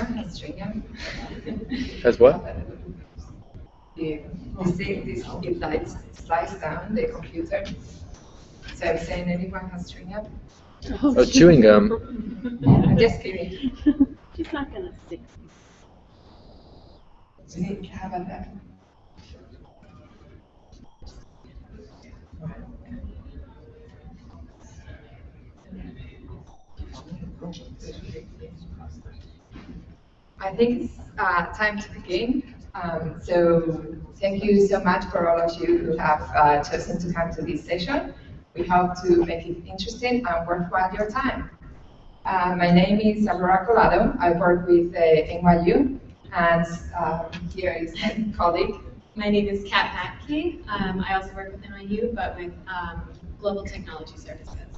anyone has Stringham? Has what? The, the thing, this, it lights, slides down the computer. So I'm saying anyone has Stringham? Oh, oh chewing gum. I'm just kidding. She's not gonna stick. We need to have a that. I think it's uh, time to begin. Um, so thank you so much for all of you who have uh, chosen to come to this session. We hope to make it interesting and worthwhile your time. Uh, my name is Aurora Colado. I work with uh, NYU, and um, here is my colleague. My name is Kat Patke. Um, I also work with NYU, but with um, Global Technology Services.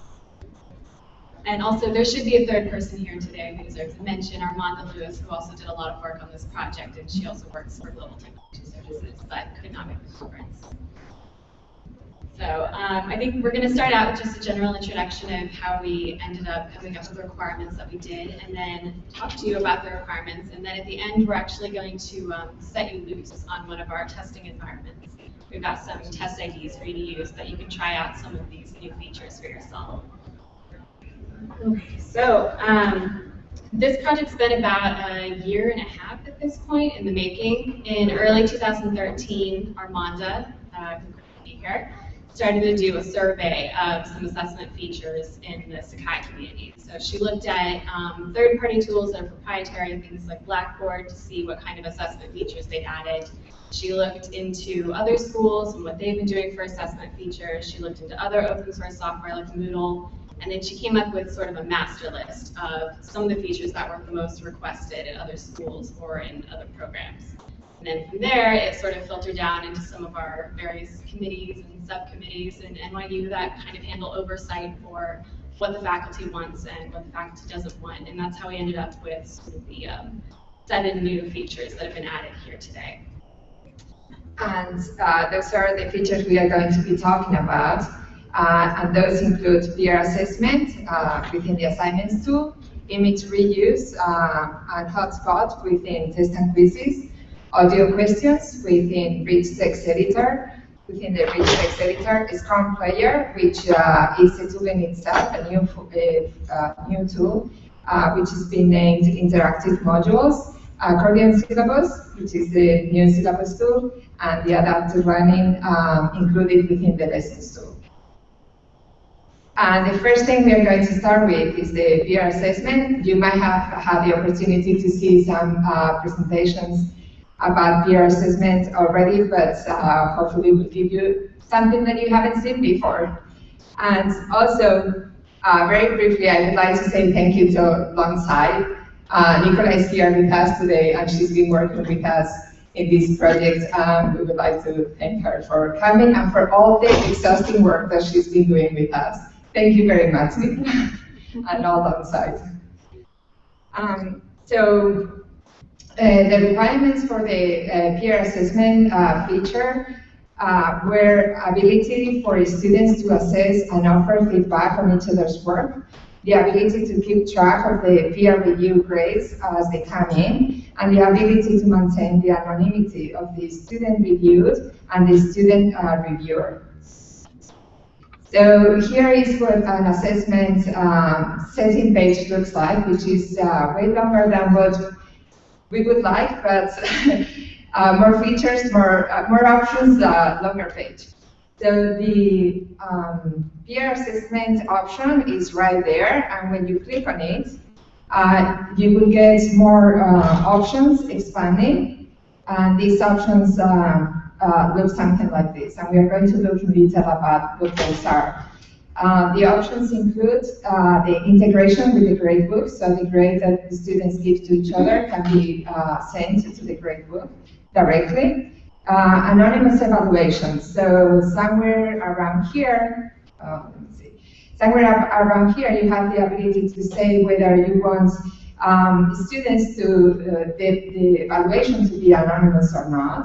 And also, there should be a third person here today who deserves a mention, Armanda Lewis, who also did a lot of work on this project, and she also works for Global Technology Services, but could not make the conference. So um, I think we're going to start out with just a general introduction of how we ended up coming up with the requirements that we did, and then talk to you about the requirements. And then at the end, we're actually going to um, set you loose on one of our testing environments. We've got some test IDs for you to use that you can try out some of these new features for yourself. Okay, so um, this project's been about a year and a half at this point in the making. In early 2013, Armanda, uh, here, started to do a survey of some assessment features in the Sakai community. So she looked at um, third-party tools that are proprietary, things like Blackboard, to see what kind of assessment features they'd added. She looked into other schools and what they've been doing for assessment features. She looked into other open source software like Moodle, and then she came up with sort of a master list of some of the features that were the most requested in other schools or in other programs. And then from there, it sort of filtered down into some of our various committees and subcommittees in NYU that kind of handle oversight for what the faculty wants and what the faculty doesn't want. And that's how we ended up with sort of the um, seven new features that have been added here today. And uh, those are the features we are going to be talking about. Uh, and those include peer assessment uh, within the assignments tool, image reuse uh, and hotspot within test and quizzes, audio questions within Rich Text Editor, within the Rich Text Editor, SCORM Player, which uh, is a tool in itself, a new, new tool, uh, which has been named Interactive Modules, accordion syllabus, which is the new syllabus tool, and the adaptive learning um, included within the lessons tool. And the first thing we are going to start with is the peer assessment. You might have had the opportunity to see some uh, presentations about peer assessment already, but uh, hopefully we'll give you something that you haven't seen before. And also, uh, very briefly, I would like to say thank you to Longsight. Uh, Nicola is here with us today, and she's been working with us in this project. Um, we would like to thank her for coming and for all the exhausting work that she's been doing with us. Thank you very much, and all Longsight. Um, so uh, the requirements for the uh, peer assessment uh, feature uh, were ability for students to assess and offer feedback on each other's work, the ability to keep track of the peer review grades as they come in, and the ability to maintain the anonymity of the student reviewed and the student uh, reviewer. So here is what an assessment um, setting page looks like, which is uh, way longer than what we would like, but uh, more features, more uh, more options, uh, longer page. So the um, peer assessment option is right there, and when you click on it, uh, you will get more uh, options expanding, and these options uh, look something like this, and we are going to look in detail about what those are. Uh, the options include uh, the integration with the gradebook, so the grade that the students give to each other can be uh, sent to the gradebook directly. Uh, anonymous evaluations, so somewhere around here, uh, somewhere around here you have the ability to say whether you want um, students to, the, the evaluation to be anonymous or not.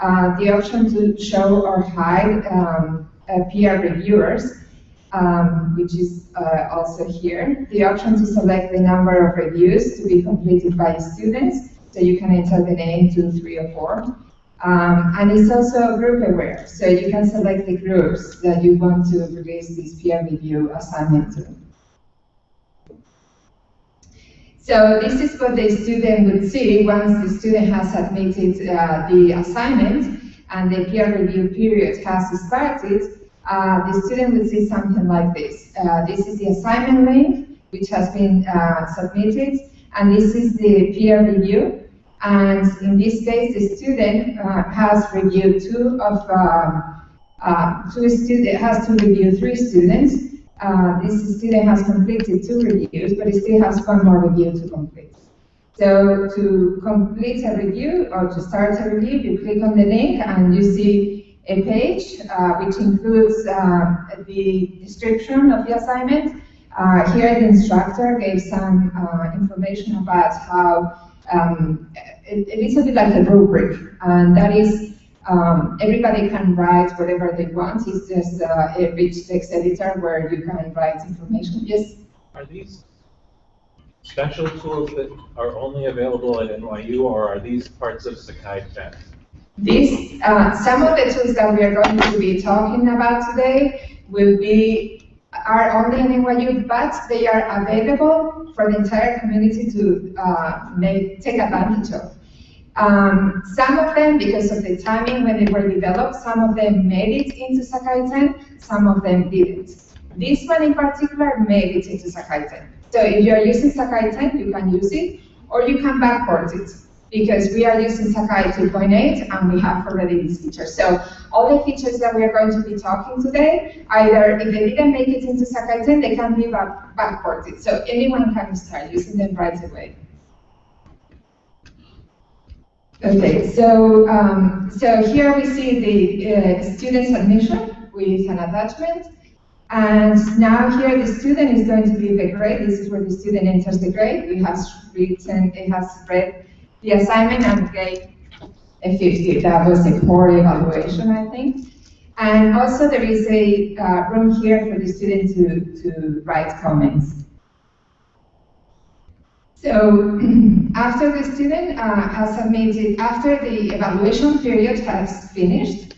The option to show or hide um, peer reviewers, um, which is uh, also here. The option to select the number of reviews to be completed by students, so you can enter the name, two, three, or four. Um, and it's also group aware, so you can select the groups that you want to release this peer review assignment to. So this is what the student would see once the student has submitted uh, the assignment and the peer review period has started. Uh, the student would see something like this. Uh, this is the assignment link, which has been uh, submitted, and this is the peer review. And in this case, the student uh, has reviewed two of um, uh, two student has to review three students, uh, this student has completed two reviews, but he still has one more review to complete. So to complete a review or to start a review, you click on the link and you see a page uh, which includes uh, the description of the assignment. Uh, here the instructor gave some uh, information about how um, it, it is a bit like a rubric, and that is um, everybody can write whatever they want. It's just uh, a rich text editor where you can write information. Yes? Are these special tools that are only available at NYU, or are these parts of Sakai 10? These, uh, some of the tools that we are going to be talking about today will be are only in NYU, but they are available for the entire community to uh, make, take advantage of. Um, some of them, because of the timing when they were developed, some of them made it into Sakai 10, some of them didn't. This one in particular made it into Sakai 10. So if you're using Sakai 10, you can use it, or you can backport it, because we are using Sakai 2.8 and we have already these features. So all the features that we are going to be talking today, either if they didn't make it into Sakai 10, they can be back backported. So anyone can start using them right away. Okay, so um, so here we see the uh, student submission with an attachment. And now here the student is going to leave a grade. This is where the student enters the grade. It has written, it has read the assignment and gave a 50. That was a poor evaluation, I think. And also there is a uh, room here for the student to, to write comments. So after the student uh, has submitted, after the evaluation period has finished,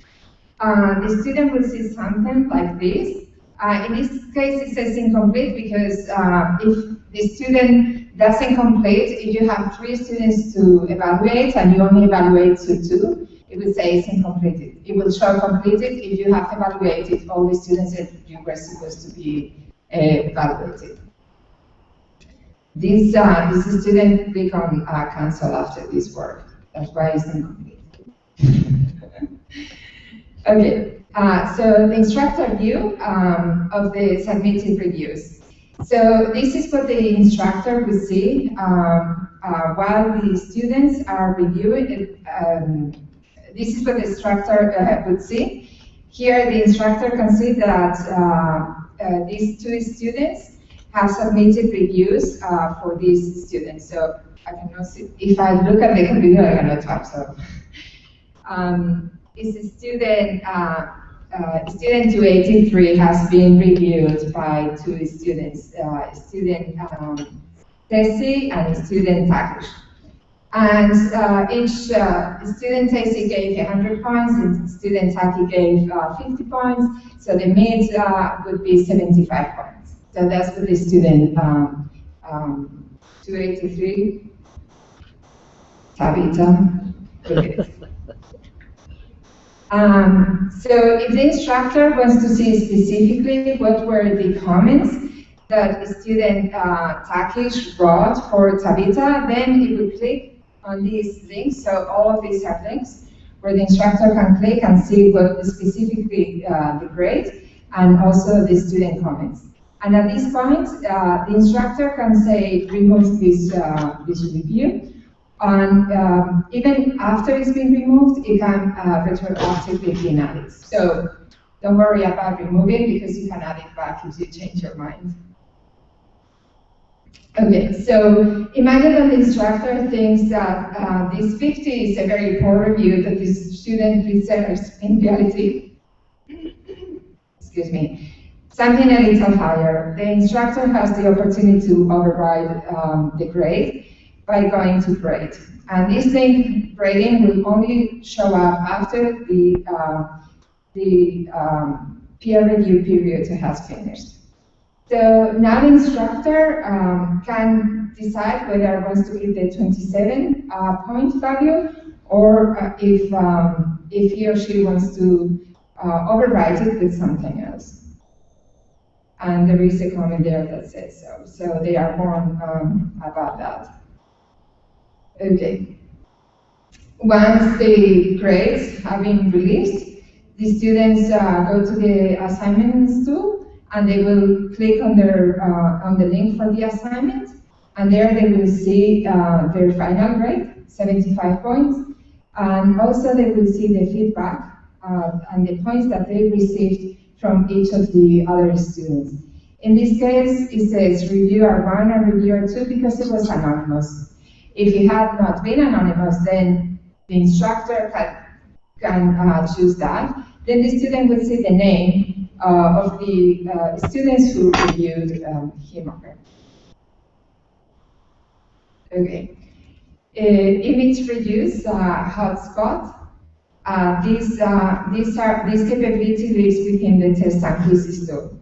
uh, the student will see something like this. Uh, in this case, it says incomplete because uh, if the student doesn't complete, if you have three students to evaluate and you only evaluate to two, it will say it's incomplete. It will show completed if you have evaluated all the students that you were supposed to be uh, evaluated. This, uh, this student click on uh, cancel after this work. That's why it's incomplete. okay, uh, so the instructor view um, of the submitted reviews. So this is what the instructor would see um, uh, while the students are reviewing. Um, this is what the instructor uh, would see. Here the instructor can see that uh, these two students have submitted reviews uh, for these students. So I cannot see, if I look at the computer, I cannot type, so. Um, is a student, uh, uh, student 283 has been reviewed by two students, uh, student um, Tessie and student Takish. And uh, each uh, student Tessie gave 100 points, and student Taki gave uh, 50 points, so the mid would be 75 points. So that's for the student um, um, 283. Tabita. Um, so if the instructor wants to see specifically what were the comments that student uh, Takish wrote for Tabita, then he would click on these links. So all of these are links where the instructor can click and see what specifically uh, the grade and also the student comments. And at this point, uh, the instructor can say remove this, uh, this review and um, even after it's been removed, it can uh, retroactively be added. So don't worry about removing because you can add it back if you change your mind. Okay, so imagine that the instructor thinks that uh, this 50 is a very poor review that this student deserves in reality. Excuse me. Something a little higher. The instructor has the opportunity to override um, the grade by going to grade. And this thing, grading will only show up after the, uh, the um, peer review period has finished. The instructor um, can decide whether it wants to give the 27 uh, point value or uh, if, um, if he or she wants to uh, overwrite it with something else. And there is a comment there that says so. So they are warned um, about that. Okay. Once the grades have been released, the students uh, go to the assignments tool and they will click on their uh, on the link for the assignment, and there they will see uh, their final grade, 75 points, and also they will see the feedback uh, and the points that they received from each of the other students. In this case, it says reviewer one and reviewer two because it was anonymous. If it had not been anonymous, then the instructor can, can uh, choose that. Then the student would see the name uh, of the uh, students who reviewed um, him or her. Okay. Uh, image reuse uh, hotspot. Uh, this, uh, this, are, this capability lives within the test quizzes tool.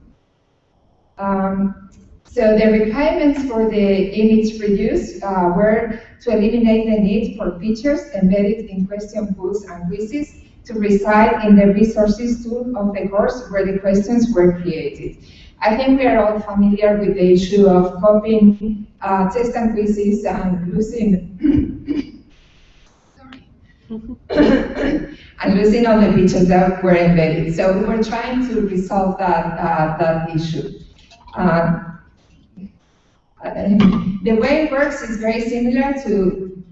Um, so the requirements for the image reuse uh, were to eliminate the need for features embedded in question pools and quizzes to reside in the resources tool of the course where the questions were created. I think we are all familiar with the issue of copying uh, test and quizzes and losing and losing all the features that were embedded. So we're trying to resolve that, uh, that issue. Uh, the way it works is very similar to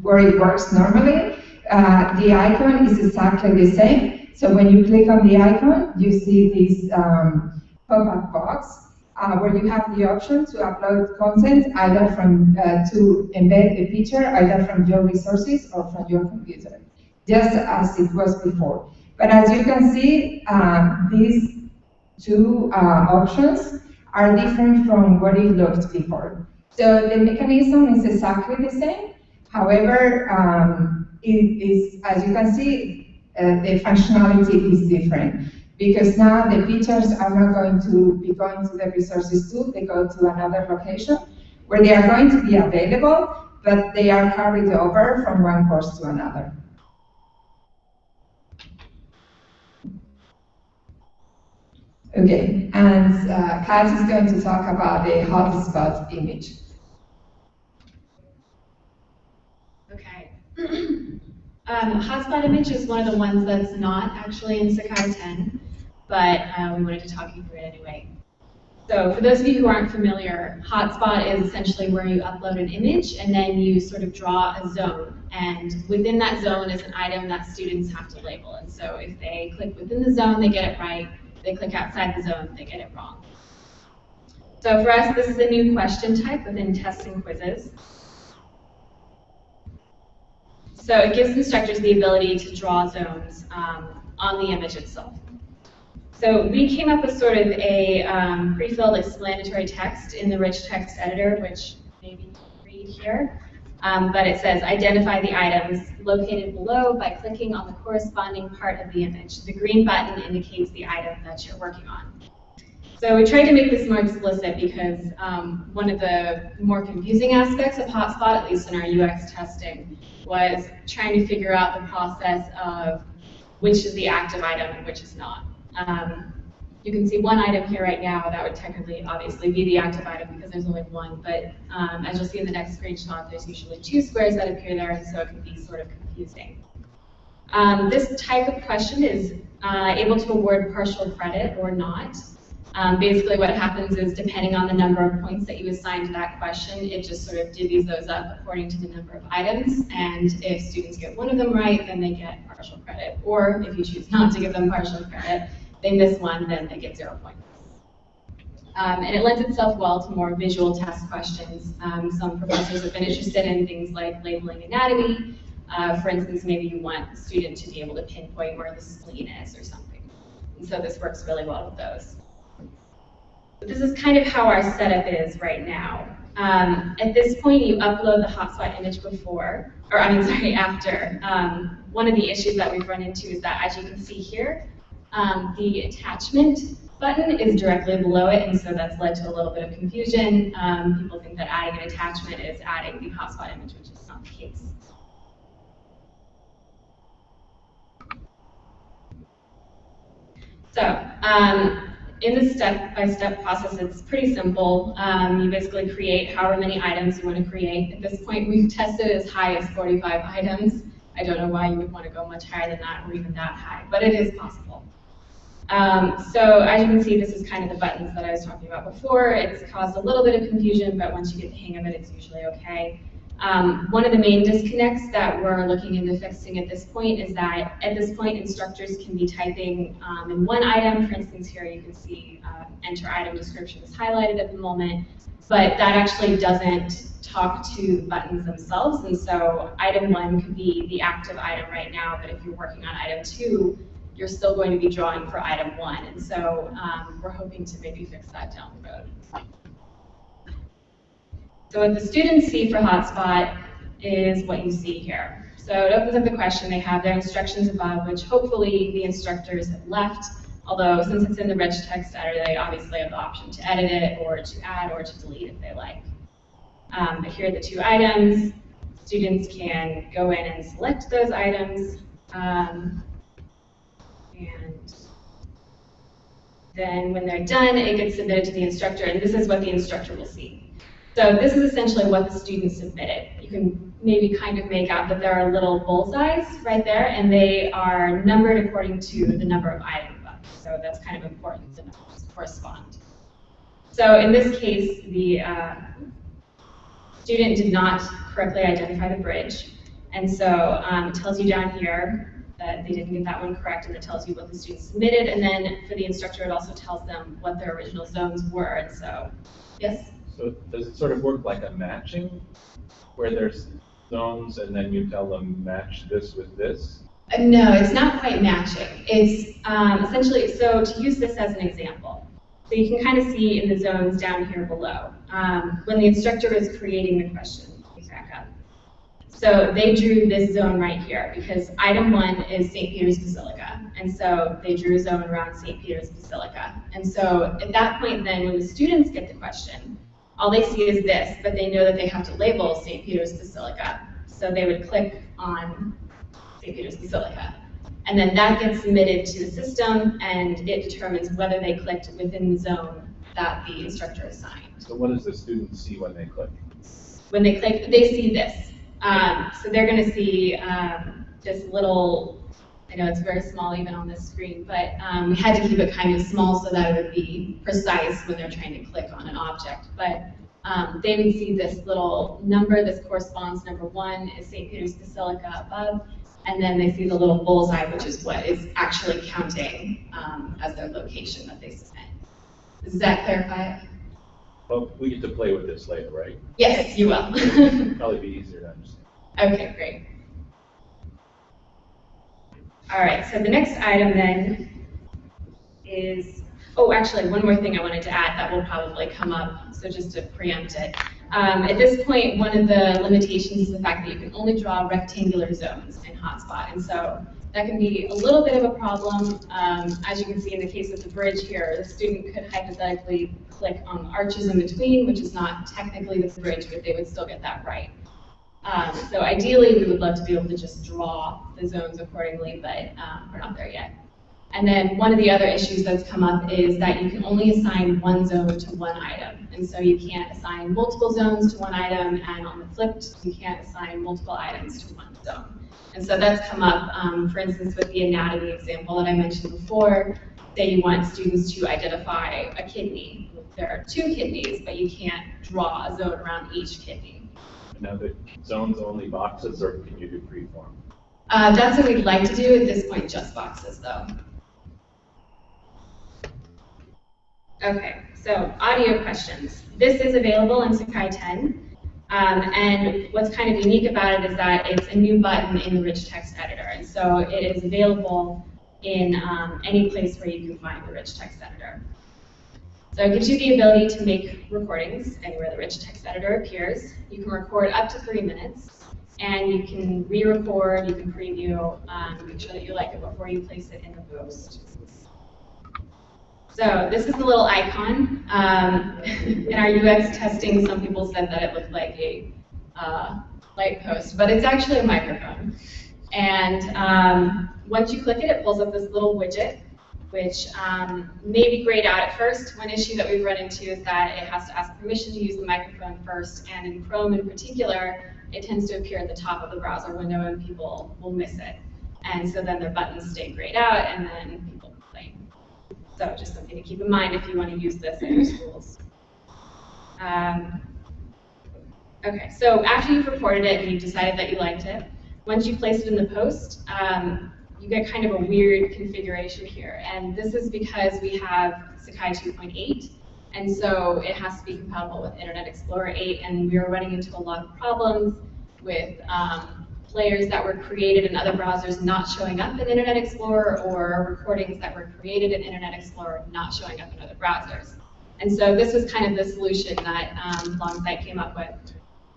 where it works normally. Uh, the icon is exactly the same. So when you click on the icon, you see this um, pop-up box uh, where you have the option to upload content either from uh, to embed a feature either from your resources or from your computer, just as it was before. But as you can see, uh, these two uh, options are different from what it looked before. So the mechanism is exactly the same. However, um, it is, as you can see, uh, the functionality is different because now the features are not going to be going to the resources tool, they go to another location where they are going to be available, but they are carried over from one course to another. Okay, and uh, Kat is going to talk about the hotspot image. Okay. um, hotspot image is one of the ones that's not actually in Sakai 10, but uh, we wanted to talk you through it anyway. So for those of you who aren't familiar, hotspot is essentially where you upload an image and then you sort of draw a zone. And within that zone is an item that students have to label. And so if they click within the zone, they get it right they click outside the zone, they get it wrong. So for us, this is a new question type within tests and quizzes. So it gives instructors the ability to draw zones um, on the image itself. So we came up with sort of a um, pre-filled explanatory text in the rich text editor, which maybe you can read here. Um, but it says identify the items located below by clicking on the corresponding part of the image. The green button indicates the item that you're working on. So we tried to make this more explicit because um, one of the more confusing aspects of Hotspot, at least in our UX testing, was trying to figure out the process of which is the active item and which is not. Um, you can see one item here right now that would technically obviously be the active item because there's only one, but um, as you'll see in the next screenshot, there's usually two squares that appear there, and so it can be sort of confusing. Um, this type of question is uh, able to award partial credit or not. Um, basically what happens is depending on the number of points that you assign to that question, it just sort of divvies those up according to the number of items, and if students get one of them right, then they get partial credit. Or if you choose not to give them partial credit, they miss one, then they get zero points. Um, and it lends itself well to more visual test questions. Um, some professors have been interested in things like labeling anatomy. Uh, for instance, maybe you want a student to be able to pinpoint where the spleen is or something. And so this works really well with those. This is kind of how our setup is right now. Um, at this point, you upload the hotspot image before, or I mean, sorry, after. Um, one of the issues that we've run into is that, as you can see here, um, the attachment button is directly below it, and so that's led to a little bit of confusion. Um, people think that adding an attachment is adding the hotspot image, which is not the case. So, um, in the step-by-step process, it's pretty simple. Um, you basically create however many items you want to create. At this point, we've tested as high as 45 items. I don't know why you would want to go much higher than that or even that high, but it is possible. Um, so as you can see, this is kind of the buttons that I was talking about before. It's caused a little bit of confusion, but once you get the hang of it, it's usually okay. Um, one of the main disconnects that we're looking into fixing at this point is that at this point instructors can be typing um, in one item. For instance, here you can see uh, enter item description is highlighted at the moment, but that actually doesn't talk to the buttons themselves. And so item one could be the active item right now, but if you're working on item two, you're still going to be drawing for item one. And so um, we're hoping to maybe fix that down the road. So what the students see for hotspot is what you see here. So it opens up the question, they have their instructions above, which hopefully the instructors have left, although since it's in the rich text editor, they obviously have the option to edit it, or to add, or to delete if they like. Um, but here are the two items. Students can go in and select those items. Um, and then when they're done, it gets submitted to the instructor, and this is what the instructor will see. So this is essentially what the students submitted. You can maybe kind of make out that there are little bullseyes right there, and they are numbered according to the number of items. So that's kind of important to know, correspond. So in this case, the uh, student did not correctly identify the bridge, and so um, it tells you down here that they didn't get that one correct, and it tells you what the student submitted, and then for the instructor, it also tells them what their original zones were, and so, yes? So does it sort of work like a matching, where there's zones and then you tell them match this with this? Uh, no, it's not quite matching. It's um, essentially, so to use this as an example, so you can kind of see in the zones down here below, um, when the instructor is creating the question. So they drew this zone right here because item one is St. Peter's Basilica. And so they drew a zone around St. Peter's Basilica. And so at that point then, when the students get the question, all they see is this, but they know that they have to label St. Peter's Basilica. So they would click on St. Peter's Basilica. And then that gets submitted to the system, and it determines whether they clicked within the zone that the instructor assigned. So what does the student see when they click? When they click, they see this. Um, so they're going to see um, this little I know it's very small even on this screen, but um, we had to keep it kind of small so that it would be precise when they're trying to click on an object. But um, they would see this little number, this corresponds, number one is St. Peter's Basilica above, and then they see the little bullseye, which is what is actually counting um, as their location that they submit. Does that clarify it? Well, we get to play with this later, right? Yes, you will. Probably be easier to understand. Okay, great. All right, so the next item then is, oh, actually, one more thing I wanted to add that will probably come up, so just to preempt it. Um, at this point, one of the limitations is the fact that you can only draw rectangular zones in Hotspot, and so that can be a little bit of a problem. Um, as you can see in the case of the bridge here, the student could hypothetically click on the arches in between, which is not technically the bridge, but they would still get that right. Um, so ideally, we would love to be able to just draw the zones accordingly, but um, we're not there yet. And then one of the other issues that's come up is that you can only assign one zone to one item. And so you can't assign multiple zones to one item, and on the flipped, you can't assign multiple items to one zone. And so that's come up, um, for instance, with the anatomy example that I mentioned before. Say you want students to identify a kidney. There are two kidneys, but you can't draw a zone around each kidney. Now, the zones only boxes, or can you do freeform? Uh, that's what we'd like to do at this point, just boxes though. Okay, so audio questions. This is available in Sakai 10. Um, and what's kind of unique about it is that it's a new button in the rich text editor. And so it is available in um, any place where you can find the rich text editor. So it gives you the ability to make recordings anywhere the rich text editor appears. You can record up to three minutes, and you can re-record, you can preview, um, make sure that you like it before you place it in the post. So this is the little icon. Um, in our UX testing, some people said that it looked like a uh, light post, but it's actually a microphone. And um, once you click it, it pulls up this little widget, which um, may be grayed out at first. One issue that we've run into is that it has to ask permission to use the microphone first, and in Chrome in particular, it tends to appear at the top of the browser window and people will miss it. And so then their buttons stay grayed out, and then people. So just something to keep in mind if you want to use this in your schools. Um, okay, so after you've reported it and you've decided that you liked it, once you place it in the post, um, you get kind of a weird configuration here. And this is because we have Sakai 2.8, and so it has to be compatible with Internet Explorer 8, and we were running into a lot of problems with um, players that were created in other browsers not showing up in Internet Explorer, or recordings that were created in Internet Explorer not showing up in other browsers. And so this was kind of the solution that um, Longsight came up with.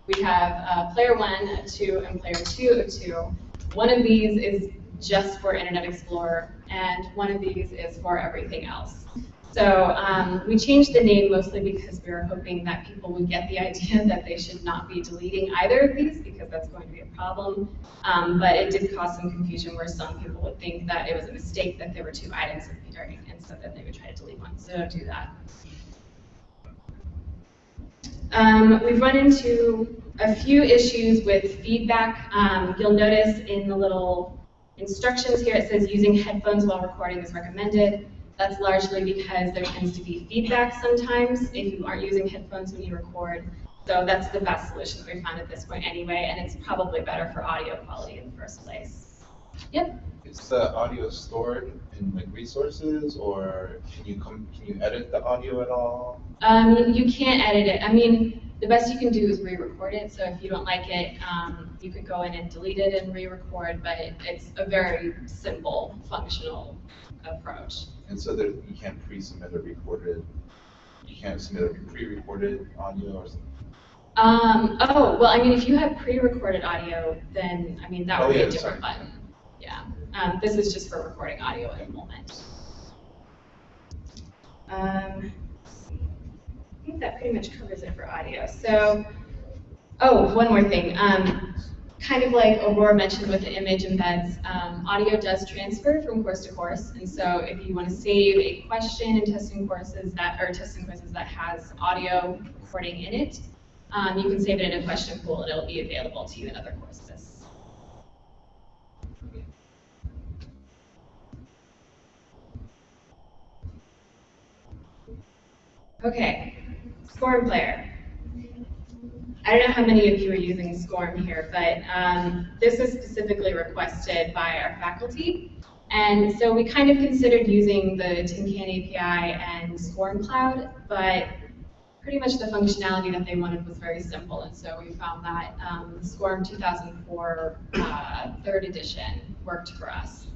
We have uh, player one, a two, and player two, a two. One of these is just for Internet Explorer, and one of these is for everything else. So um, we changed the name mostly because we were hoping that people would get the idea that they should not be deleting either of these because that's going to be a problem. Um, but it did cause some confusion where some people would think that it was a mistake that there were two items appearing and so that they would try to delete one. So don't do that. Um, we've run into a few issues with feedback. Um, you'll notice in the little instructions here it says using headphones while recording is recommended. That's largely because there tends to be feedback sometimes if you aren't using headphones when you record. So that's the best solution that we found at this point anyway, and it's probably better for audio quality in the first place. Yep. Is the audio stored in like resources, or can you come, can you edit the audio at all? Um, you can't edit it. I mean, the best you can do is re-record it. So if you don't like it, um, you could go in and delete it and re-record. But it's a very simple, functional approach. And so there, you can't pre-submit a recorded, you can't submit a pre-recorded audio or something? Um, oh, well, I mean, if you have pre-recorded audio, then, I mean, that would Oh, be a different sorry. button. Yeah. Um, this is just for recording audio at the moment. Um, I think that pretty much covers it for audio. So, oh, one more thing. Um, kind of like Aurora mentioned with the image embeds, um, audio does transfer from course to course. And so if you want to save a question in testing courses that, or testing quizzes that has audio recording in it, um, you can save it in a question pool and it'll be available to you in other courses. Okay, Scorm Player. I don't know how many of you are using Scorm here, but um, this is specifically requested by our faculty. And so we kind of considered using the Tin Can API and Scorm Cloud, but pretty much the functionality that they wanted was very simple. And so we found that um, Scorm 2004 uh, third edition worked for us.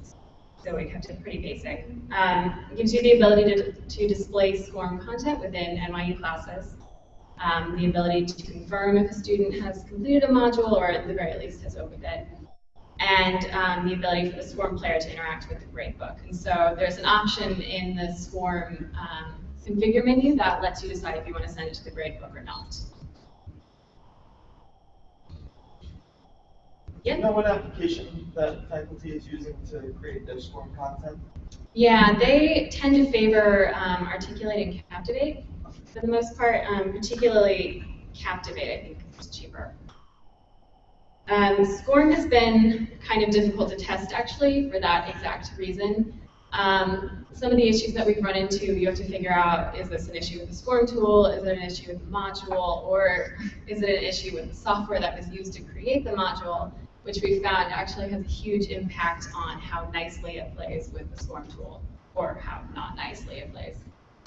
So we kept it pretty basic. Um, it gives you the ability to, to display SCORM content within NYU classes, um, the ability to confirm if a student has completed a module or at the very least has opened it, and um, the ability for the SCORM player to interact with the gradebook. And so there's an option in the SCORM um, configure menu that lets you decide if you want to send it to the gradebook or not. Do you know what application that faculty is using to create their SCORM content? Yeah, they tend to favor um, Articulate and Captivate for the most part, um, particularly Captivate, I think, is cheaper. Um, SCORM has been kind of difficult to test, actually, for that exact reason. Um, some of the issues that we've run into, you have to figure out, is this an issue with the SCORM tool, is it an issue with the module, or is it an issue with the software that was used to create the module? which we found actually has a huge impact on how nicely it plays with the SCORM tool, or how not nicely it plays.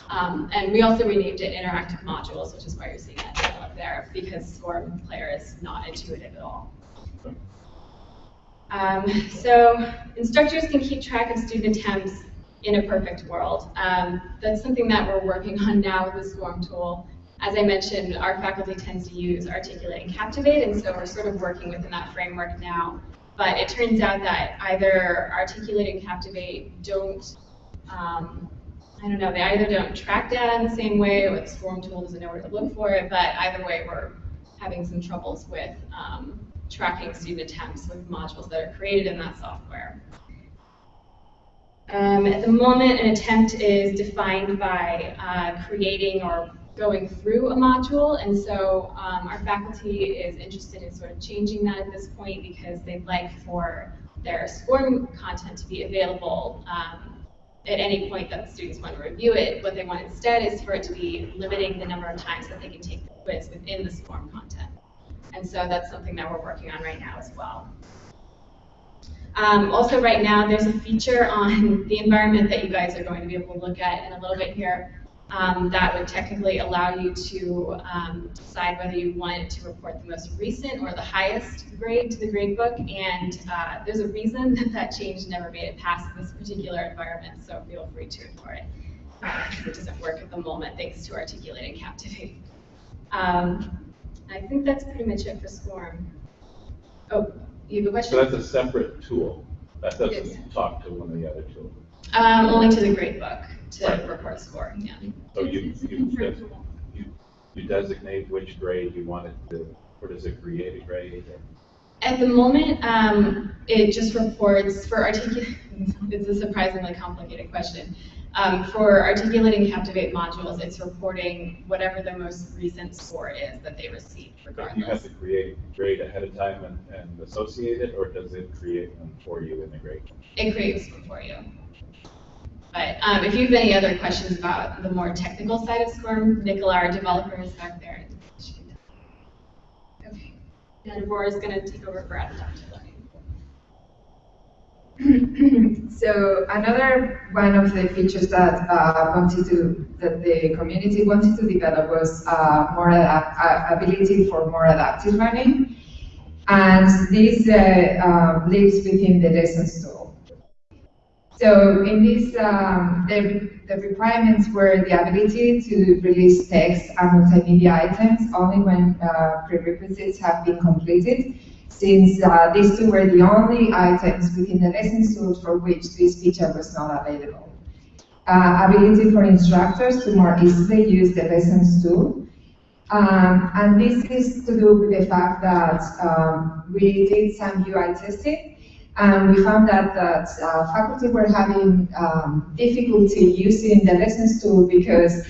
Um, and we also renamed it Interactive Modules, which is why you're seeing that up there, because SCORM Player is not intuitive at all. Um, so instructors can keep track of student attempts in a perfect world. Um, that's something that we're working on now with the SCORM tool. As I mentioned, our faculty tends to use Articulate and Captivate, and so we're sort of working within that framework now. But it turns out that either Articulate and Captivate don't, um, I don't know, they either don't track data in the same way, or the SCORM tool doesn't know where to look for it, but either way, we're having some troubles with um, tracking student attempts with modules that are created in that software. Um, at the moment, an attempt is defined by uh, creating or going through a module, and so um, our faculty is interested in sort of changing that at this point because they'd like for their SCORM content to be available um, at any point that students want to review it. What they want instead is for it to be limiting the number of times that they can take the quiz within the SCORM content. And so that's something that we're working on right now as well. Um, also right now, there's a feature on the environment that you guys are going to be able to look at in a little bit here um, that would technically allow you to um, decide whether you wanted to report the most recent or the highest grade to the gradebook. And uh, there's a reason that that change never made it past this particular environment, so feel free to ignore it. Uh, it doesn't work at the moment, thanks to Articulate and Captivate. Um, I think that's pretty much it for SCORM. Oh, you have a question? So that's a separate tool. That doesn't talk to one of the other tools. Um, only to the gradebook to Right. report score, yeah. So you, you, des- you, you designate which grade you want it to, or does it create a grade? At the moment, um, it just reports for articulating. it's a surprisingly complicated question. Um, for articulate and captivate modules, it's reporting whatever the most recent score is that they received Do you have to create a grade ahead of time and, and associate it, or does it create them for you in the grade? It creates them for you. But, um, if you have any other questions about the more technical side of SCORM, Nicola, our developer, is back there. Okay. And Deborah is gonna take over for adaptive learning. So another one of the features that uh, wanted to that the community wanted to develop was uh, more uh, ability for more adaptive learning, and this uh, uh, lives within the lessons tool. So in this, um, the, the requirements were the ability to release text and multimedia items only when uh, prerequisites have been completed since uh, these two were the only items within the lesson tools for which this feature was not available. Uh, ability for instructors to more easily use the lessons tool. Um, and this is to do with the fact that um, we did some UI testing and we found that, that uh, faculty were having um, difficulty using the lessons tool because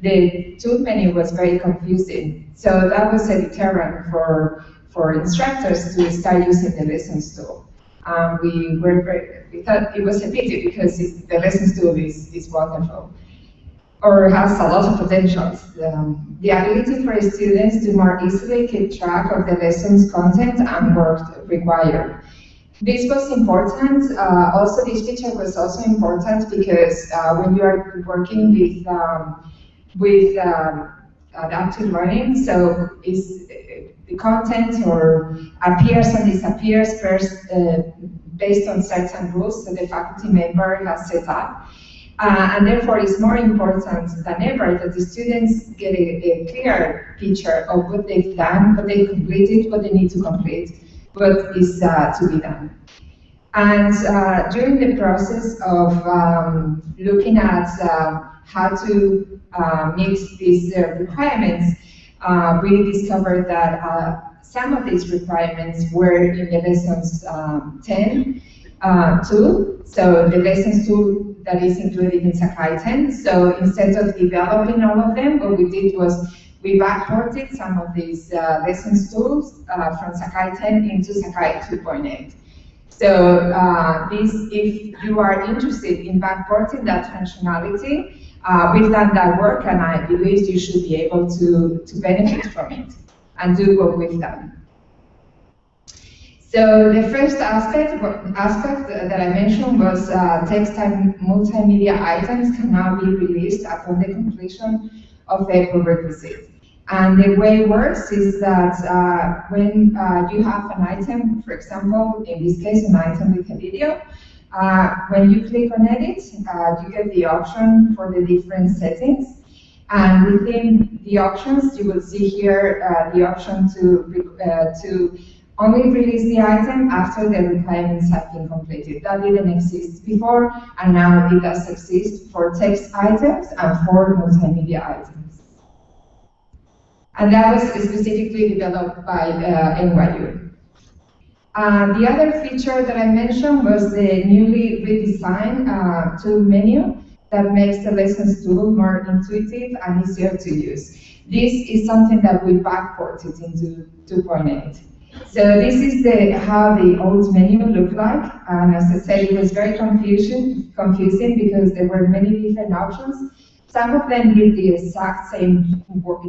the tool menu was very confusing. So that was a deterrent for for instructors to start using the lessons tool. Um, we were very, we thought it was a pity because the lessons tool is, is wonderful or has a lot of potentials. Um, the ability for students to more easily keep track of the lessons content and work required. This was important. Uh, also, this feature was also important because uh, when you are working with um, with um, adaptive learning, so is the content or appears and disappears first uh, based on certain rules that the faculty member has set up. Uh, and therefore, it's more important than ever that the students get a, a, clear picture of what they've done, what they completed, what they need to complete, what is uh, to be done. And uh, during the process of um, looking at uh, how to uh, meet these uh, requirements, uh, we discovered that some of these requirements were in the lessons um, 10 uh, tool, so the lessons tool that is included in Sakai 10. So instead of developing all of them, what we did was we backported some of these uh, lessons tools uh, from Sakai 10 into Sakai 2.8. So uh, this, if you are interested in backporting that functionality, uh, we've done that work and I believe you should be able to, to benefit from it and do what we've done. So the first aspect, aspect that I mentioned was uh, text and multimedia items can now be released upon the completion of a prerequisite. And the way it works is that uh, when uh, you have an item, for example, in this case, an item with a video, Uh, when you click on edit, uh, you get the option for the different settings. And within the options, you will see here uh, the option to, uh, to only release the item after the requirements have been completed. That didn't exist before, and now it does exist for text items and for multimedia items. And that was specifically developed by uh, NYU. Uh, the other feature that I mentioned was the newly redesigned uh, tool menu that makes the lessons tool more intuitive and easier to use. This is something that we backported into 2.8. So this is the how the old menu looked like, and as I said, it was very confusing, confusing because there were many different options. Some of them did the exact same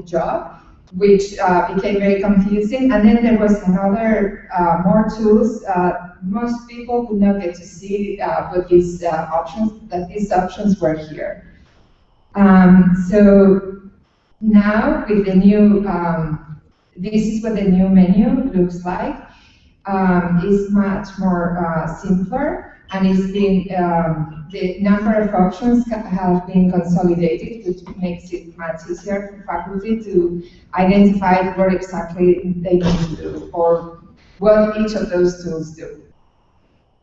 job, which uh, became very confusing. And then there was another uh, more tools. Uh, most people could not get to see uh, what these uh, options that these options were here. Um, so now with the new um, this is what the new menu looks like. Um, it's much more uh, simpler and it's been, um, the number of options have been consolidated, which makes it much easier for faculty to identify what exactly they need to do or what each of those tools do.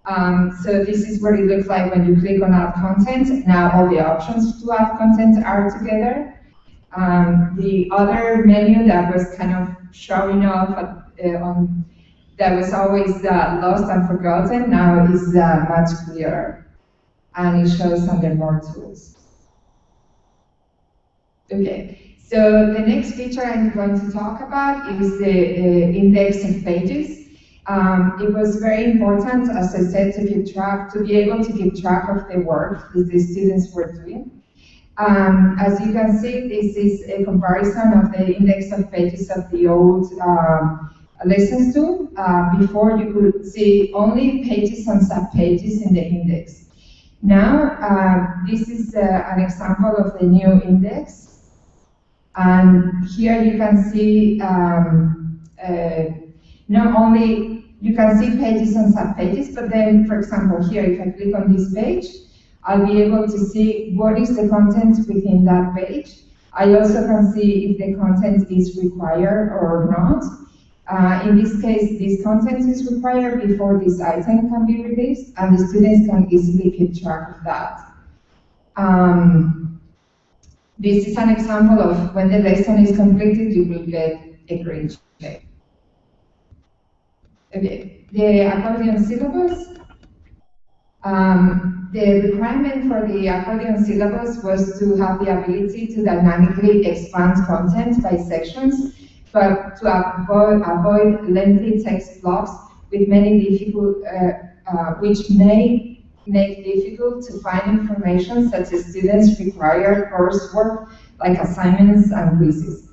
Um, so this is what it looks like when you click on add content. Now all the options to add content are together. Um, the other menu that was kind of showing off at, uh, on that was always uh, lost and forgotten now is uh, much clearer and it shows under more tools. Okay, so the next feature I'm going to talk about is the uh, index of pages. Um, it was very important, as I said, to keep track, to be able to keep track of the work that the students were doing. Um, as you can see, this is a comparison of the index of pages of the old um, lessons tool. Uh, before you could see only pages and subpages in the index. Now, uh, this is uh, an example of the new index. And here you can see um, uh, not only you can see pages and subpages, but then, for example, here, if I click on this page, I'll be able to see what is the content within that page. I also can see if the content is required or not. Uh, in this case, this content is required before this item can be released, and the students can easily keep track of that. Um, this is an example of when the lesson is completed, you will get a green check. Okay, the accordion syllabus. Um, the requirement for the accordion syllabus was to have the ability to dynamically expand content by sections, but to avoid, avoid lengthy text blocks with many difficult, uh, uh, which may make difficult to find information such as students require coursework like assignments and quizzes.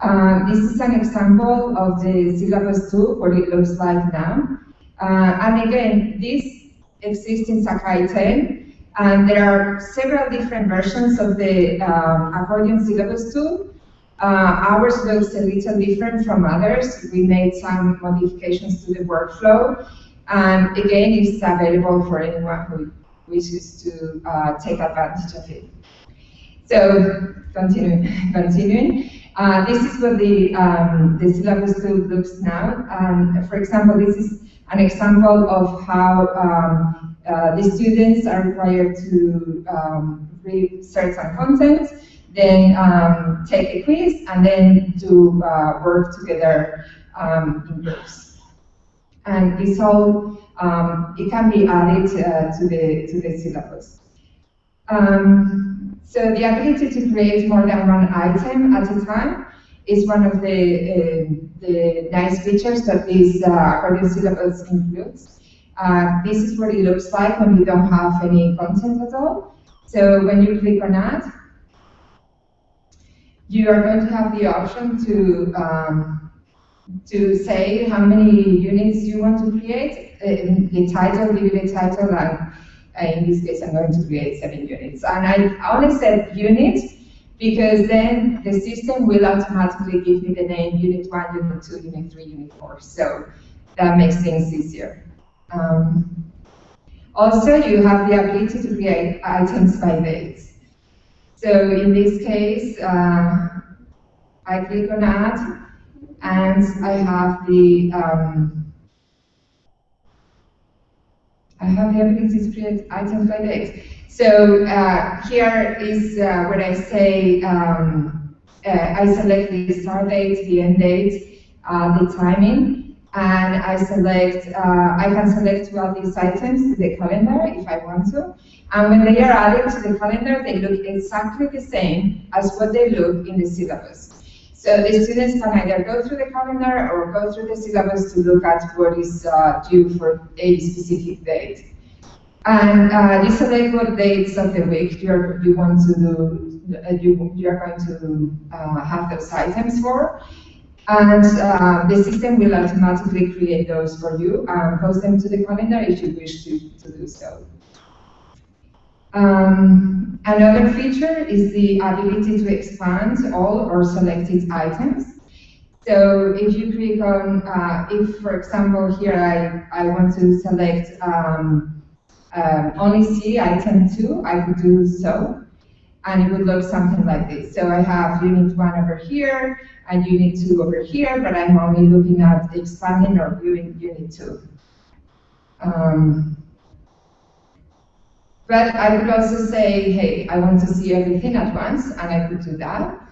Uh, this is an example of the syllabus tool, what it looks like now. Uh, and again, this exists in Sakai 10, and there are several different versions of the um, accordion syllabus tool. Uh, ours looks a little different from others. We made some modifications to the workflow. And again, it's available for anyone who wishes to uh, take advantage of it. So, continuing. continuing. Uh, this is what the, um, the syllabus tool looks now. And for example, this is an example of how um, uh, the students are required to um, read certain content, then um, take a quiz, and then do uh, work together um, in groups. And this all, um, it can be added uh, to, the, to the syllabus. Um, so the ability to create more than one item at a time is one of the, uh, the nice features that this uh, accordion syllabus includes. Uh, this is what it looks like when you don't have any content at all. So when you click on add, you are going to have the option to um, to say how many units you want to create, the title, give you the title, and in this case I'm going to create seven units. And I only said units because then the system will automatically give me the name unit 1, unit 2, unit 3, unit 4. So that makes things easier. Um, Also, you have the ability to create items by dates. So in this case, uh, I click on add, and I have the um, I have the ability to create items by date. So uh, here is uh, I say um, uh, I select the start date, the end date, uh, the timing, and I select, uh, I can select to add these items to the calendar if I want to. And when they are added to the calendar, they look exactly the same as what they look in the syllabus. So the students can either go through the calendar or go through the syllabus to look at what is uh, due for a specific date. And uh, you select what dates of the week you're, you want to do, uh, you, you're going to uh, have those items for. And uh, the system will automatically create those for you and post them to the calendar if you wish to, to do so. Um, another feature is the ability to expand all or selected items. So if you click on, uh, if for example here I, I want to select um, um, only see item 2, I could do so, and it would look something like this. So I have unit 1 over here, and unit 2 over here, but I'm only looking at expanding or viewing unit 2. Um, but I could also say, hey, I want to see everything at once, and I could do that.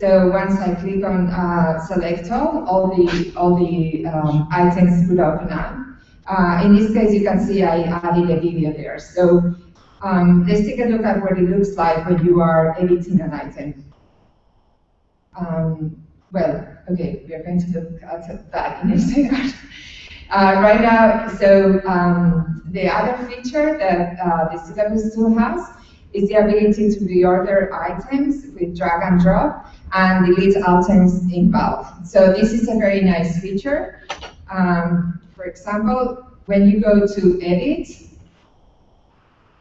So once I click on uh, select all, all the all the um, items would open up. Uh, in this case, you can see I added a video there. So um, let's take a look at what it looks like when you are editing an item. Um, well, okay, we are going to look at that in a second. Uh, right now, so um, the other feature that uh, the syllabus tool has is the ability to reorder items with drag and drop and delete items in bulk. So this is a very nice feature. Um, for example, when you go to edit,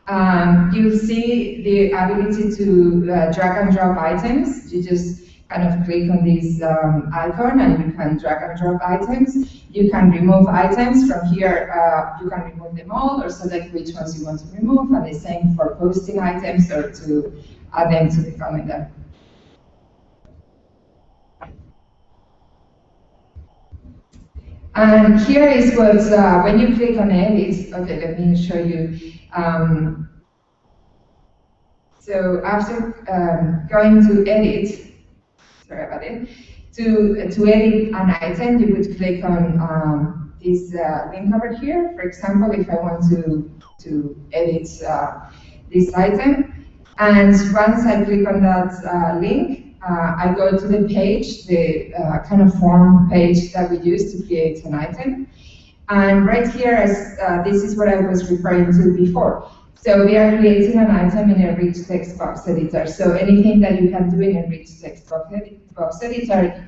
um, you see the ability to uh, drag and drop items. You just kind of click on this um, icon and you can drag and drop items. You can remove items from here. Uh, you can remove them all or select which ones you want to remove and the same for posting items or to add them to the calendar. And here is what, uh, when you click on edit, okay, let me show you. Um, so after um, going to edit, sorry about it, to, to edit an item, you would click on um, this uh, link over here. For example, if I want to, to edit uh, this item, and once I click on that uh, link, uh, I go to the page, the uh, kind of form page that we use to create an item. And right here, uh, this is what I was referring to before. So we are creating an item in a rich text box editor. So anything that you can do in a rich text box, editor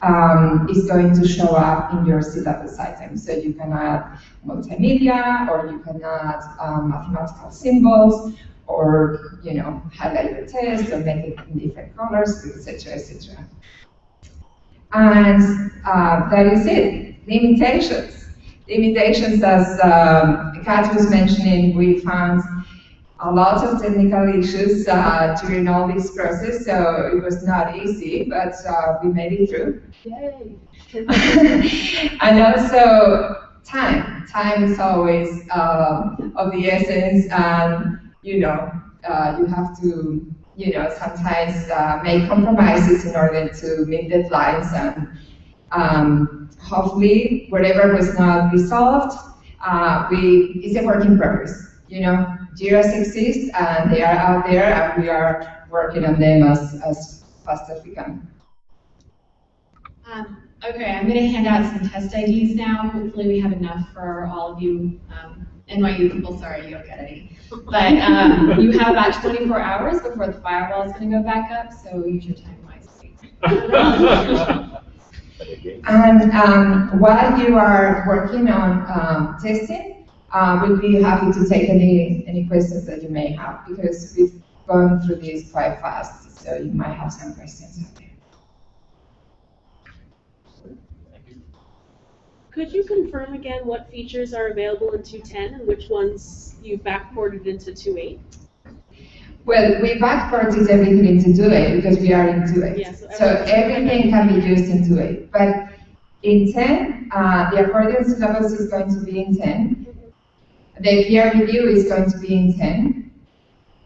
um, is going to show up in your syllabus item. So you can add multimedia, or you can add um, mathematical symbols, or you know highlight the text or make it in different colors, etc., etc. And uh, that is it. Limitations. Limitations, as um, Kat was mentioning, we found a lot of technical issues uh, during all this process, so it was not easy, but uh, we made it through. Yay. and also time. Time is always um, of the essence, and you know, uh, you have to, you know, sometimes uh, make compromises in order to meet deadlines and um, hopefully whatever was not resolved, uh, we, it's a work in progress. You know, JIRAs exist and they are out there and we are working on them as, as fast as we can. Um, okay, I'm going to hand out some test IDs now. Hopefully we have enough for all of you um, NYU people, sorry, you don't get any. But um, you have about 24 hours before the firewall is going to go back up, so use your time wisely. and um, while you are working on um, testing, uh, we'll be happy to take any, any questions that you may have, because we've gone through this quite fast, so you might have some questions. Could you confirm again what features are available in two ten and which ones you backported into two eight? Well, we backported everything into 2.8 because we are in 2.8. Yeah, so So everything- can be used in 2.8. But in 10, uh, the accordion syllabus is going to be in 10. The peer review is going to be in 10.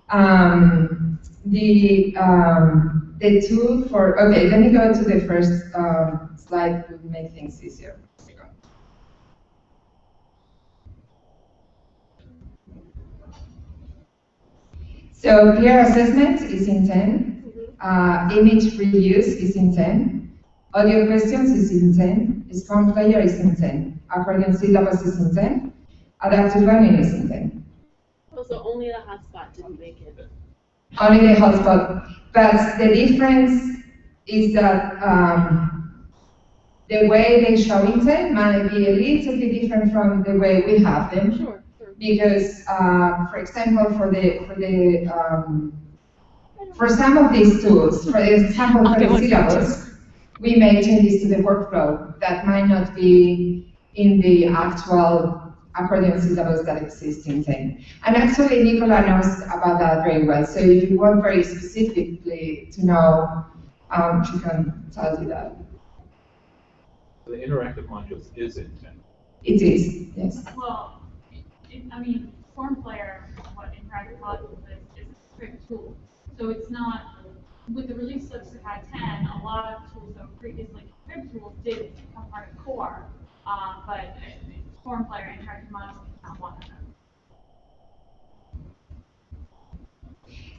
Um, the, um, the tool for, okay, let me go to the first um, slide to make things easier. So peer assessment is in 10. Uh, image reuse is in 10. Audio questions is in 10. SCORM Player is in 10. Accordion syllabus is in 10. Adaptive learning is in 10. Also, only the hotspot didn't make it. Only the hotspot. But the difference is that um, the way they show in 10 might be a little bit different from the way we have them. Sure. Because, uh, for example, for the for the um, for some of these tools, for example, for Okay, the one syllabus, we make changes to the workflow that might not be in the actual accordion syllabus that exists in 10. And actually, Nicola knows about that very well. So if you want very specifically to know, um, she can tell you that. The interactive modules is in ten. It is, yes. Well, it, I mean, SCORM Player, what in practice modules is, is a strict tool. So it's not, with the release of Sakai ten, a lot of tools that were previously contrib tools did become part of core. Uh, but uh, SCORM Player interactive modules is not one of them.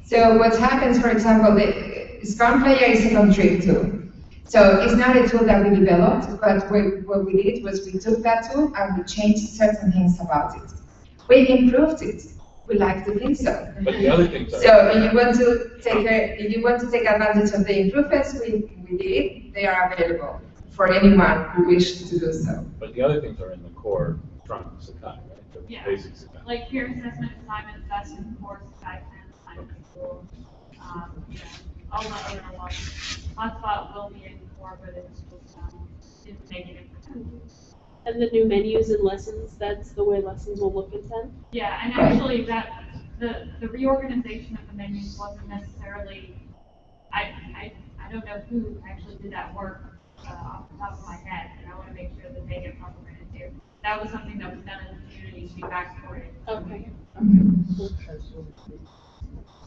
So what happens, for example, the SCORM Player is a contrib tool. So it's not a tool that we developed, but we, what we did was we took that tool and we changed certain things about it. We improved it. We like to think so. But the other things are. So if you want to take a, if you want to take advantage of the improvements we, we did, they are available for anyone who wishes to do so. But the other things are in the core trunk Sakai, right? The Yeah. basic Sakai. Like peer assessment assignments, that's in core Sakai ten assignments. Um, you know, all the other ones. Hotspot will be in core, but it's just, um, it's negative. And the new menus and lessons, that's the way lessons will look in ten? Yeah, and actually that, the, the reorganization of the menus wasn't necessarily, I, I, I don't know who actually did that work, uh, off the top of my head, and I wanna make sure that they get proper credit too. That was something that was done in the community to be backported. Okay.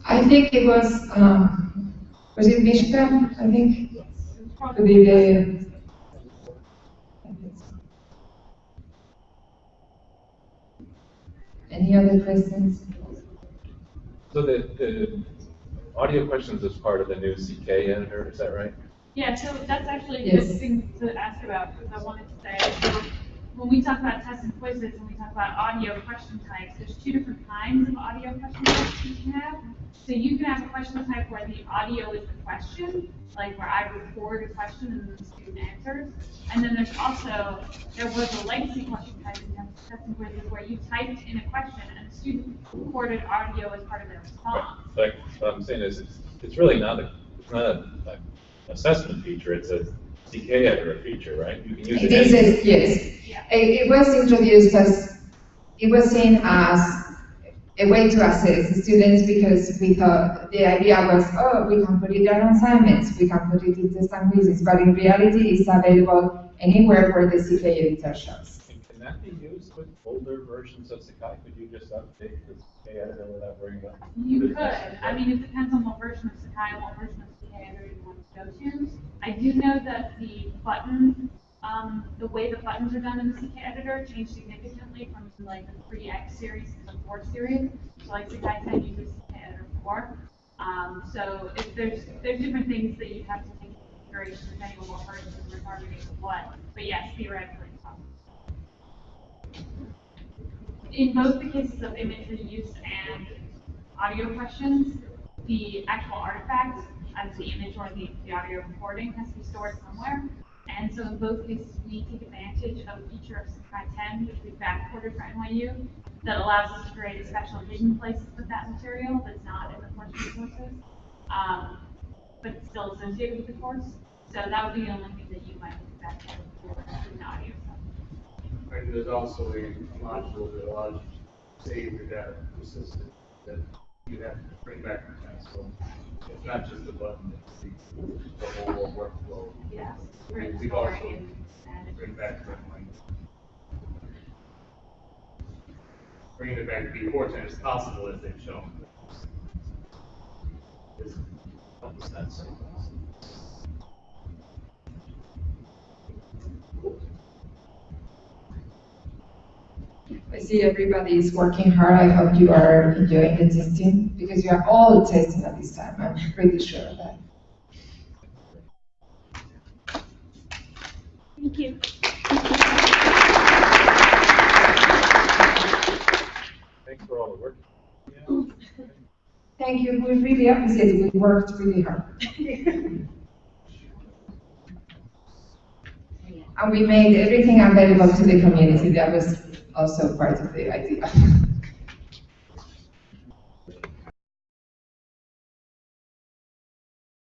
I think it was, um, was it Michigan, I think? It was probably- did the, any other questions? So the, the audio questions is part of the new CK editor, is that right? Yeah, so that's actually a Yes. good thing to ask about, because I wanted to say, when we talk about tests and quizzes, and we talk about audio question types, there's two different kinds of audio question types you can have. So you can have a question type where the audio is the question, like where I record a question and then the student answers. And then there's also, there was a legacy question type in tests and quizzes where you typed in a question and the student recorded audio as part of their response. Like, what I'm saying is, it's, it's really not a, it's not a, a assessment feature, it's a CK editor feature, right? You can use it. It is, yes. Yeah. It, it was introduced as, it was seen as a way to assess the students because we thought, the idea was, oh, we can put it on assignments, we can put it in test and quizzes, but in reality, it's available anywhere where the CK editor shows. And Can that be used with older versions of Sakai? Could you just update the CK editor without worrying about? You could. I mean, it depends on what version of Sakai and what version of CK editor you want to go to. I do know that the button, um, the way the buttons are done in the CK editor changed significantly from like the three X series to the four series. So like Sakai ten uses CK editor four. Um, so if there's, there's different things that you have to take into consideration depending on what version you're targeting what. But yes, theoretically, it's possible. in both the cases of image reuse and audio questions, the actual artifact as the image or the, the audio recording has to be stored somewhere. And so in both cases, we take advantage of a feature of Sakai 10, which we backported for NYU, that allows us to create a special hidden place with that material that's not in the course resources, um, but still associated with the course. So that would be the only thing that you might look back at for student audio stuff. And there's also a module that allows you to save your data you have to bring back to test. So it's not just a button, it's the, the whole workflow. Yes. We- We've also bring back to like bringing it back before ten is possible as they've shown. It's a couple steps. I see everybody is working hard. I hope you are enjoying the testing because you are all testing at this time. I'm pretty sure of that. Thank you. Thanks for all the work. Thank you. We really appreciate it. We worked really hard. And we made everything available to the community. That was also part of the idea.